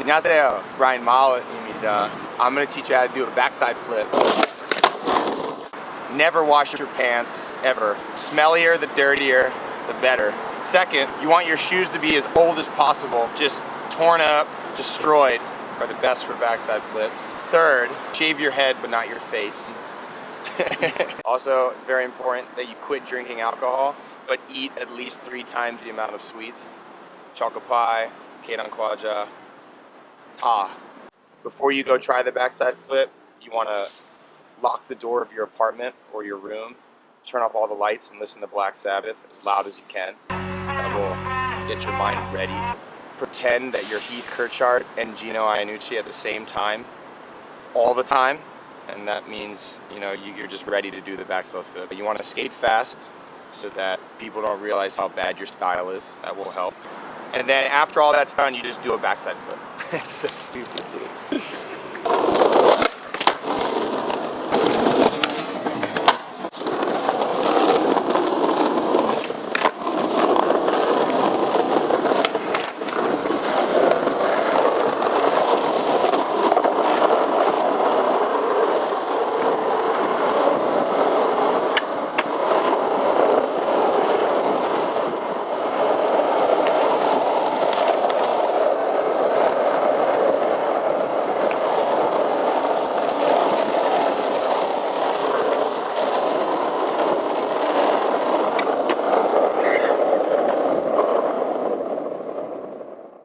안녕하세요. Brian Mala입니다. I'm gonna teach you how to do a backside flip. Never wash your pants, ever. Smellier, the dirtier, the better. Second, you want your shoes to be as old as possible. Just torn up, destroyed are the best for backside flips. Third, shave your head but not your face. also, it's very important that you quit drinking alcohol, but eat at least three times the amount of sweets. Chocolate pie, Kedan Kwaja, Ta. Before you go try the backside flip, you want to lock the door of your apartment or your room, turn off all the lights and listen to Black Sabbath as loud as you can. That will get your mind ready. Pretend that you're Heath Kirchart and Gino Iannucci at the same time, all the time, and that means you know you're just ready to do the backside flip. But you want to skate fast so that people don't realize how bad your style is. That will help. And then after all that's done, you just do a backside flip. it's so stupid.